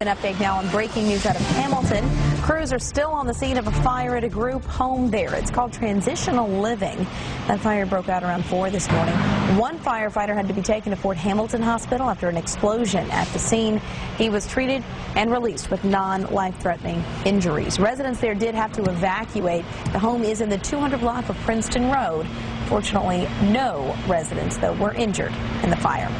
An update now on breaking news out of Hamilton. Crews are still on the scene of a fire at a group home there. It's called Transitional Living. That fire broke out around 4 this morning. One firefighter had to be taken to Fort Hamilton Hospital after an explosion at the scene. He was treated and released with non-life-threatening injuries. Residents there did have to evacuate. The home is in the 200 block of Princeton Road. Fortunately, no residents, though, were injured in the fire.